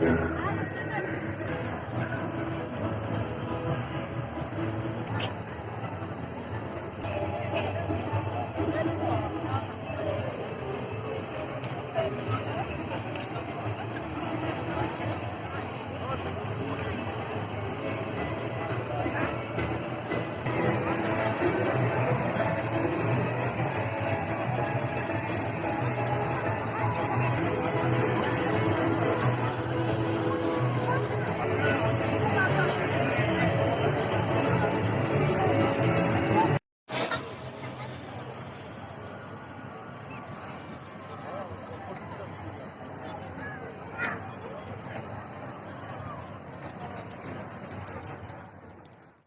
Yeah.